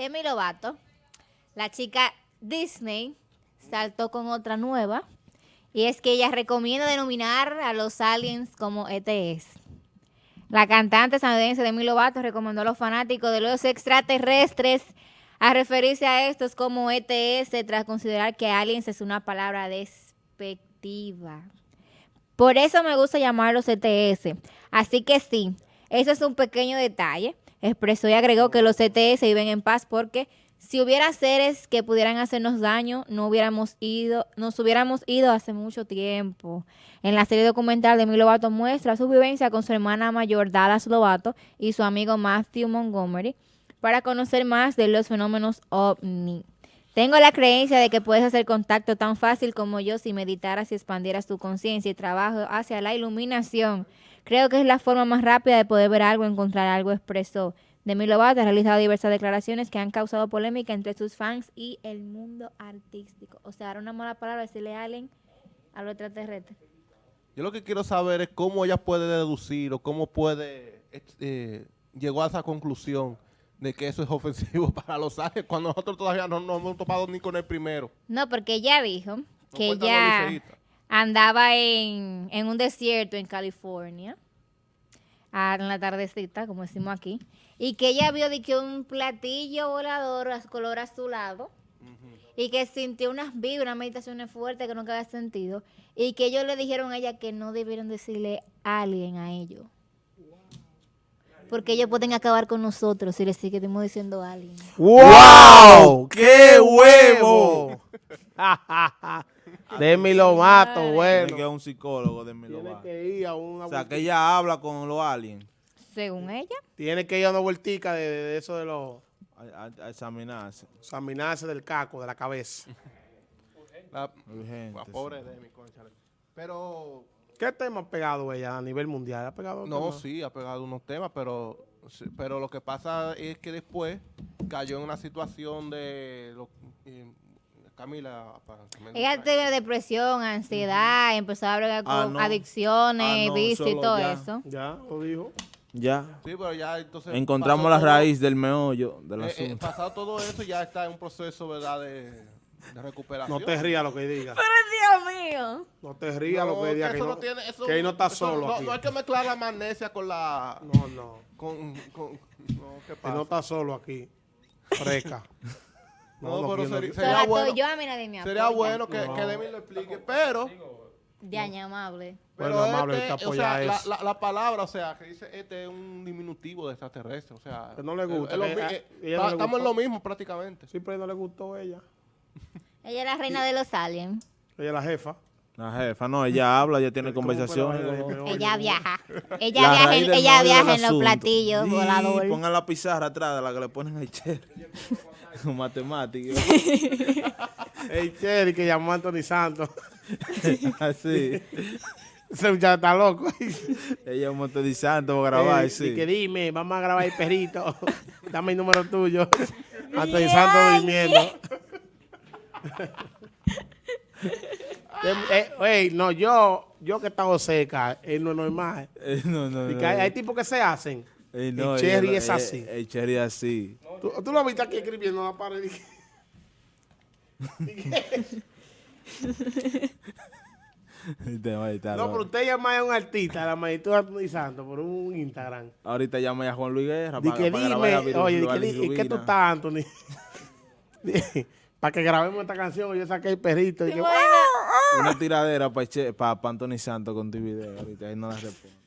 Demi Lovato, la chica Disney, saltó con otra nueva. Y es que ella recomienda denominar a los aliens como ETS. La cantante estadounidense Demi Lovato recomendó a los fanáticos de los extraterrestres a referirse a estos como ETS tras considerar que aliens es una palabra despectiva. Por eso me gusta llamarlos ETS. Así que sí, eso es un pequeño detalle. Expresó y agregó que los ETS viven en paz porque si hubiera seres que pudieran hacernos daño, no hubiéramos ido, nos hubiéramos ido hace mucho tiempo. En la serie documental de Lovato muestra su vivencia con su hermana mayor Dallas Lovato y su amigo Matthew Montgomery para conocer más de los fenómenos ovni. Tengo la creencia de que puedes hacer contacto tan fácil como yo si meditaras y expandieras tu conciencia y trabajo hacia la iluminación. Creo que es la forma más rápida de poder ver algo, encontrar algo, expresó. Demi Lovato ha realizado diversas declaraciones que han causado polémica entre sus fans y el mundo artístico. O sea, era una mala palabra decirle a alguien a los extraterrestres. Yo lo que quiero saber es cómo ella puede deducir o cómo puede, eh, llegó a esa conclusión de que eso es ofensivo para los ángeles cuando nosotros todavía no nos hemos topado ni con el primero. No, porque ella dijo que ella andaba en, en, un desierto en California, en la tardecita, como decimos aquí, y que ella vio de que un platillo volador color azulado y que sintió unas vibras, unas meditaciones fuertes que nunca había sentido y que ellos le dijeron a ella que no debieron decirle a alguien a ellos. Porque ellos pueden acabar con nosotros si les seguimos diciendo a alguien. ¡Wow! ¡Qué huevo! Demi Lovato, bueno. Tiene que un psicólogo, Demi Lovato. Tiene que ir a una O sea, que ella habla con los aliens. Según ella. Tiene que ir a una vueltica de, eso de los... A, examinarse. Examinarse del caco, de la cabeza. La, pobre Demi, Pero... ¿Qué tema ha pegado ella a nivel mundial? ¿Ha pegado No, sí, ha pegado unos temas, pero, pero lo que pasa es que después cayó en una situación de... Camila. Ella tiene depresión, ansiedad, empezó a hablar ah, con adicciones, ah, y todo eso. Ya, lo dijo. Ya. Sí, pero ya entonces... Encontramos la raíz del meollo del eh, eh pasado todo eso, ya está en un proceso, ¿verdad?, de, recuperación. No te rías lo que diga. Pero Dios mío. No te rías lo que diga, que, no, tiene, que ahí no está solo no, aquí. No hay que mezclar la magnesia con la... No, no. Con, con, no, ¿qué pasa? Que no está solo aquí. Freca. No, pero sería, sería bueno. sería bueno que, que Demi lo explique, pero de añamable. Pero este, o sea, la, la, palabra, o sea, que dice este es un diminutivo de extraterrestre, o sea... Que no le gusta. estamos en lo mismo prácticamente. Sí, pero no le gustó ella. ella es la reina de los aliens. Ella es la jefa. La jefa, no, ella habla, ella tiene conversaciones. Ella viaja. Ella viaja, en, ella viaja en los platillos voladores. Pongan la pizarra atrás de la que le ponen a Cherry. Con matemáticas. el Cherry que llamó a Anthony Santos. Así. Ese muchacho está loco. Ella es un montón de santo para grabar, sí. Y que dime, vamos a grabar el perrito. Dame el número tuyo. Anthony Santos durmiendo. Eh, no, yo, yo que estaba seca, es no normal. Eh, no, no, no, hay, hay tipos que se hacen. Eh, no, el cherry es así. El, cherry es así. ¿Tú, ¿Tú, lo viste aquí escribiendo en la pared. no, pero usted llama a un artista, la magistrada Anthony Santos, por un Instagram. Ahorita llama a Juan Luis Guerra para, que dime, oye, ¿y qué tú estás, Anthony? para que grabemos esta canción, yo saqué el perrito. Y Una tiradera para pa, Anthony Santos con tu video, ahorita ahí no la respondo.